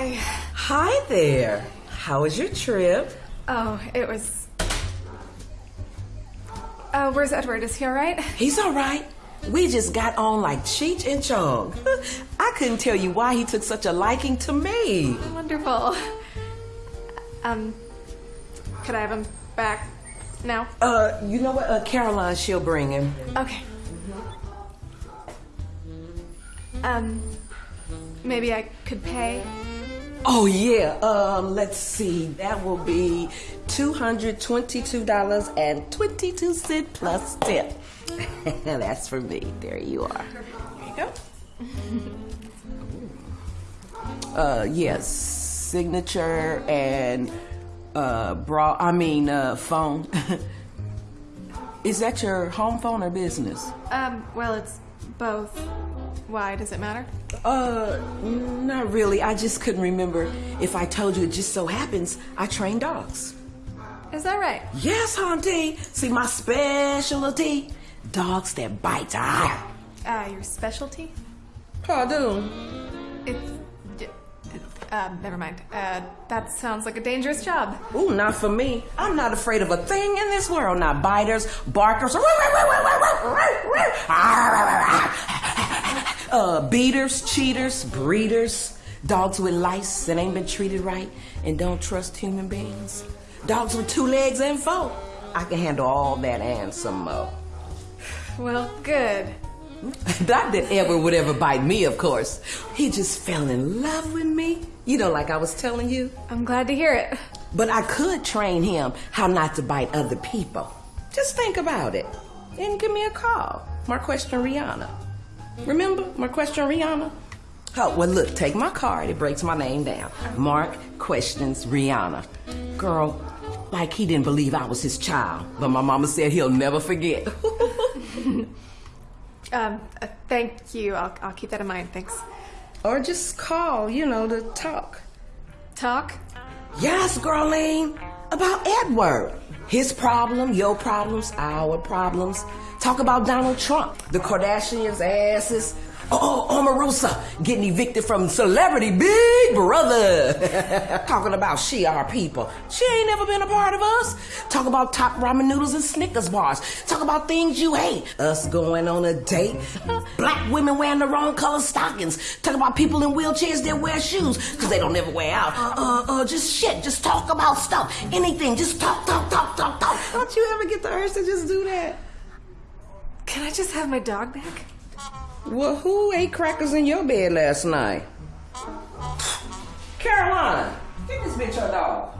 Hi. Hi there. How was your trip? Oh, it was. Uh, where's Edward? Is he alright? He's all right. We just got on like Cheech and Chong. I couldn't tell you why he took such a liking to me. Wonderful. Um, could I have him back now? Uh, you know what? Uh, Caroline, she'll bring him. Okay. Um, maybe I could pay. Oh yeah. Um, let's see. That will be two hundred twenty-two dollars and twenty-two cent plus tip. That's for me. There you are. There you go. Uh, yes, signature and uh, bra. I mean, uh, phone. Is that your home phone or business? Um, well, it's both. Why does it matter? Uh, not really. I just couldn't remember if I told you. It just so happens I train dogs. Is that right? Yes, Auntie. See, my specialty: dogs that bite. Ah. Uh, your specialty? Pardon. It's. Um, never mind. Uh, that sounds like a dangerous job. Ooh, not for me. I'm not afraid of a thing in this world. Not biters, barkers, uh, beaters, cheaters, breeders, dogs with lice that ain't been treated right and don't trust human beings, dogs with two legs and four. I can handle all that and some more. Well, good. Not that Edward would ever bite me, of course. He just fell in love with me. You know, like I was telling you. I'm glad to hear it. But I could train him how not to bite other people. Just think about it. And give me a call. Marquestion Rihanna. Remember my question, Rihanna? Oh, well, look, take my card. It breaks my name down. Mark Questions Rihanna. Girl, like he didn't believe I was his child, but my mama said he'll never forget. Um, uh, thank you. I'll, I'll keep that in mind. Thanks. or just call, you know, to talk. Talk? Yes, girline, about Edward. His problem, your problems, our problems. Talk about Donald Trump, the Kardashians' asses. Oh, oh, Omarosa getting evicted from Celebrity Big Brother. Talking about she our people. She ain't never been a part of us. Talk about top ramen noodles and Snickers bars. Talk about things you hate. Us going on a date. Black women wearing the wrong color stockings. Talk about people in wheelchairs that wear shoes because they don't ever wear out. Uh, uh, just shit. Just talk about stuff. Anything. Just talk, talk, talk, talk, talk. Don't you ever get the urge to just do that? Can I just have my dog back? Well, who ate crackers in your bed last night? Caroline, give this bitch her dog.